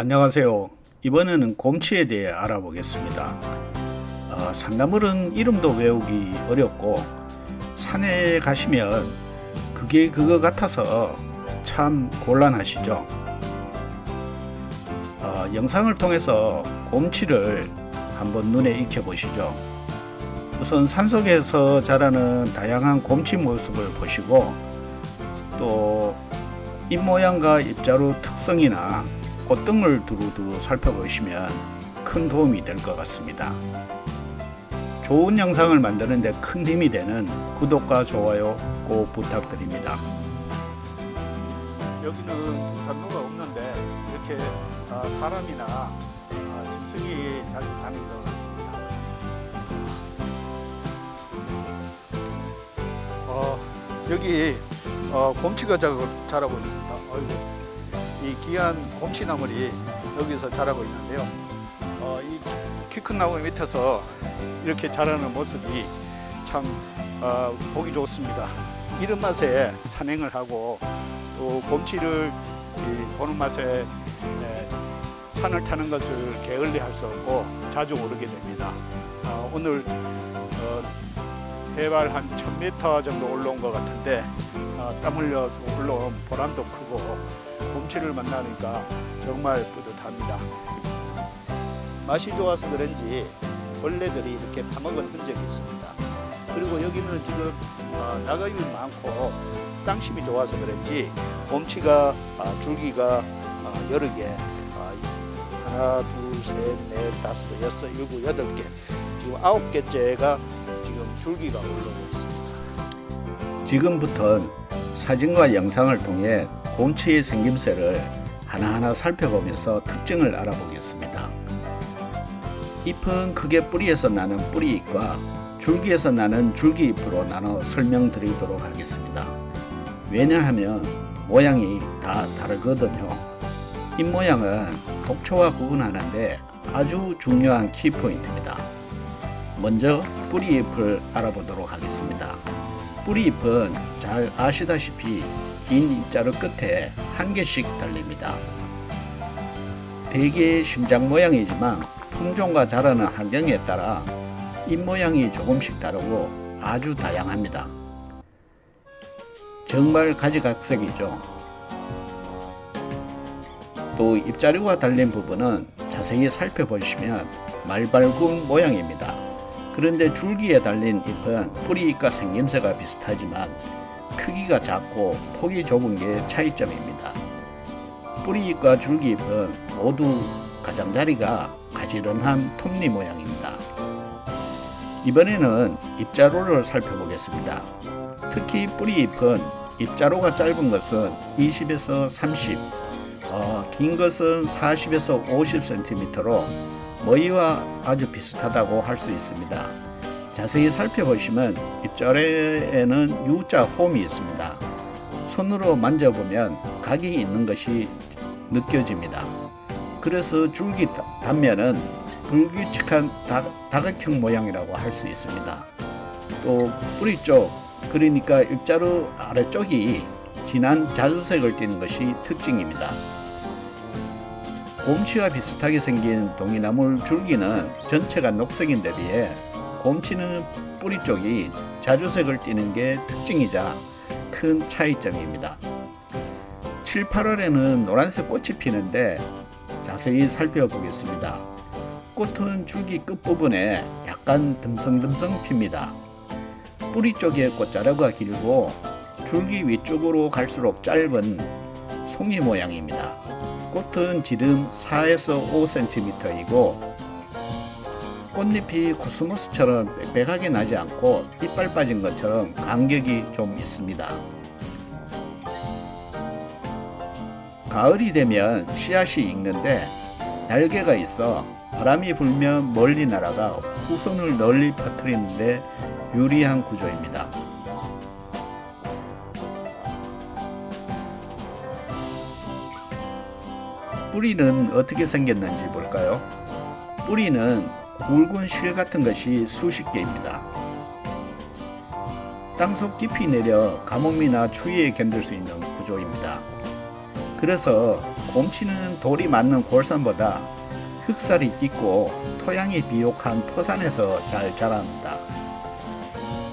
안녕하세요. 이번에는 곰치에 대해 알아보겠습니다. 어, 산나물은 이름도 외우기 어렵고 산에 가시면 그게 그거 같아서 참 곤란하시죠. 어, 영상을 통해서 곰치를 한번 눈에 익혀 보시죠. 우선 산속에서 자라는 다양한 곰치 모습을 보시고 또 입모양과 입자루 특성이나 꽃등을 두루두루 살펴보시면 큰 도움이 될 것 같습니다. 좋은 영상을 만드는 데 큰 힘이 되는 구독과 좋아요 꼭 부탁드립니다. 여기는 등산로가 없는데 이렇게 아, 사람이나 아, 짐승이 자주 다니는 것 같습니다. 어, 여기 어, 곰치가 자라고 있습니다. 어이구. 이 귀한 곰치나물이 여기서 자라고 있는데요. 어, 이키 큰 나무 밑에서 이렇게 자라는 모습이 참 어, 보기 좋습니다. 이런 맛에 산행을 하고 또 곰치를 보는 맛에 네, 산을 타는 것을 게을리할 수 없고 자주 오르게 됩니다. 어, 오늘 어, 해발 한 1000m 정도 올라온 것 같은데 어, 땀 흘려서 올라온 보람도 크고 곰치를 만나니까 정말 뿌듯합니다. 맛이 좋아서 그런지 벌레들이 이렇게 파먹은 흔적이 있습니다. 그리고 여기는 지금 어, 나가이 많고 땅심이 좋아서 그런지 곰치가 아, 줄기가 어, 여러 개 아, 하나 둘셋넷 다섯 여섯 일곱 여덟 개 지금 아홉 개째가 줄기가 올라오고 있습니다. 지금부터는 사진과 영상을 통해 곰치의 생김새를 하나하나 살펴보면서 특징을 알아보겠습니다. 잎은 크게 뿌리에서 나는 뿌리잎과 줄기에서 나는 줄기잎으로 나눠 설명드리도록 하겠습니다. 왜냐하면 모양이 다 다르거든요. 잎 모양은 독초와 구분하는데 아주 중요한 키포인트입니다. 먼저 뿌리잎을 알아보도록 하겠습니다. 뿌리잎은 잘 아시다시피 긴 입자루 끝에 한 개씩 달립니다. 대개 심장 모양이지만 품종과 자라는 환경에 따라 잎 모양이 조금씩 다르고 아주 다양합니다. 정말 가지각색이죠. 또 입자루가 달린 부분은 자세히 살펴보시면 말발굽 모양입니다. 그런데 줄기에 달린 잎은 뿌리잎과 생김새가 비슷하지만 크기가 작고 폭이 좁은 게 차이점입니다. 뿌리잎과 줄기잎은 모두 가장자리가 가지런한 톱니 모양입니다. 이번에는 입자로를 살펴보겠습니다. 특히 뿌리잎은 입자로가 짧은 것은 20에서 30, 어, 긴 것은 40에서 50cm로 머리와 아주 비슷하다고 할 수 있습니다. 자세히 살펴보시면 입자에는 U자 홈이 있습니다. 손으로 만져보면 각이 있는 것이 느껴집니다. 그래서 줄기 단면은 불규칙한 다각형 모양이라고 할 수 있습니다. 또 뿌리 쪽 그러니까 일자로 아래쪽이 진한 자주색을 띠는 것이 특징입니다. 곰치와 비슷하게 생긴 동이나물 줄기는 전체가 녹색인 데 비해 곰치는 뿌리 쪽이 자주색을 띠는 게 특징이자 큰 차이점입니다. 7, 8월에는 노란색 꽃이 피는데 자세히 살펴보겠습니다. 꽃은 줄기 끝부분에 약간 듬성듬성 핍니다. 뿌리 쪽에 꽃자루가 길고 줄기 위쪽으로 갈수록 짧은 송이 모양입니다. 꽃은 지름 4에서 5cm이고 꽃잎이 코스모스처럼 빽빽하게 나지 않고 이빨 빠진 것처럼 간격이 좀 있습니다. 가을이 되면 씨앗이 익는데 날개가 있어 바람이 불면 멀리 날아가 후손을 널리 퍼뜨리는데 유리한 구조입니다. 뿌리는 어떻게 생겼는지 볼까요? 뿌리는 굵은 실 같은 것이 수십 개입니다. 땅속 깊이 내려 가뭄이나 추위에 견딜 수 있는 구조입니다. 그래서 곰치는 돌이 많는 골산보다 흙살이 짙고 토양이 비옥한 토산에서 잘 자랍니다.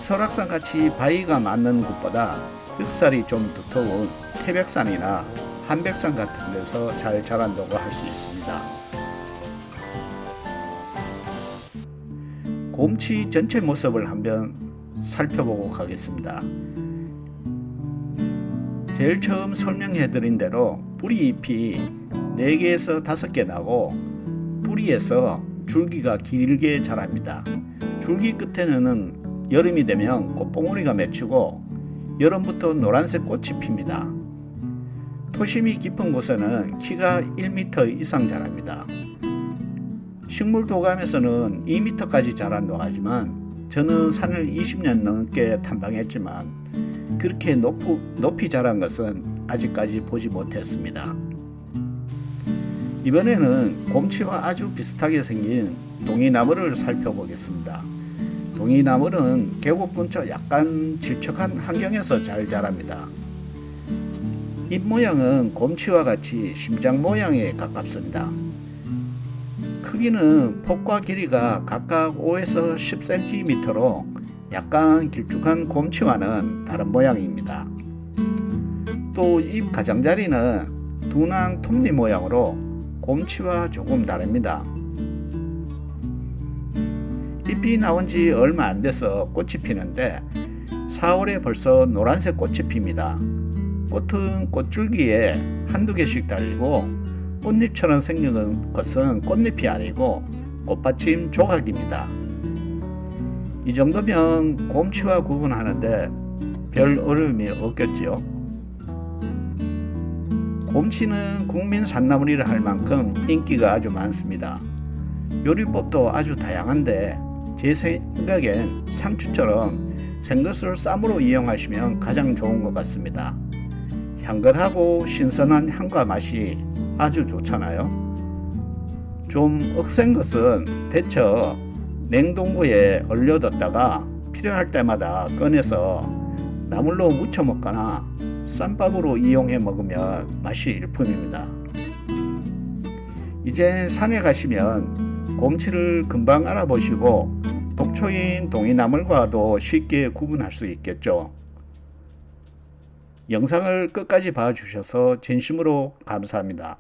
설악산 같이 바위가 많는 곳보다 흙살이 좀 두터운 태백산이나 한백산 같은 데서 잘 자란다고 할 수 있습니다. 곰치 전체 모습을 한번 살펴보고 가겠습니다. 제일 처음 설명해 드린 대로 뿌리 잎이 4개에서 5개 나고 뿌리에서 줄기가 길게 자랍니다. 줄기 끝에는 여름이 되면 꽃봉오리가 맺히고 여름부터 노란색 꽃이 핍니다. 토심이 깊은 곳에는 키가 1m 이상 자랍니다. 식물 도감에서는 2m까지 자란다고 하지만 저는 산을 20년 넘게 탐방했지만 그렇게 높, 높이 자란 것은 아직까지 보지 못했습니다. 이번에는 곰치와 아주 비슷하게 생긴 동이나무를 살펴보겠습니다. 동이나무는 계곡 근처 약간 질척한 환경에서 잘 자랍니다. 잎 모양은 곰치와 같이 심장 모양에 가깝습니다. 크기는 폭과 길이가 각각 5에서 10cm로 약간 길쭉한 곰치와는 다른 모양입니다. 또 잎 가장자리는 둔한 톱니 모양으로 곰치와 조금 다릅니다. 잎이 나온 지 얼마 안 돼서 꽃이 피는데 4월에 벌써 노란색 꽃이 핍니다. 꽃은 꽃줄기에 한두 개씩 달리고 꽃잎처럼 생기는 것은 꽃잎이 아니고 꽃받침 조각입니다. 이 정도면 곰치와 구분하는데 별 어려움이 없겠지요. 곰치는 국민 산나물이라 할 만큼 인기가 아주 많습니다. 요리법도 아주 다양한데 제 생각엔 상추처럼 생것을 쌈으로 이용하시면 가장 좋은 것 같습니다. 향긋하고 신선한 향과 맛이 아주 좋잖아요. 좀 억센 것은 데쳐 냉동고에 얼려뒀다가 필요할 때마다 꺼내서 나물로 무쳐 먹거나 쌈밥으로 이용해 먹으면 맛이 일품입니다. 이제 산에 가시면 곰치를 금방 알아보시고 독초인 동이나물과도 쉽게 구분할 수 있겠죠. 영상을 끝까지 봐주셔서 진심으로 감사합니다.